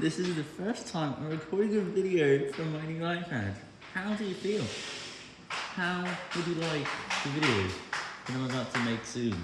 This is the first time I'm recording a video from my new iPad. How do you feel? How would you like the video that I'm about to make soon?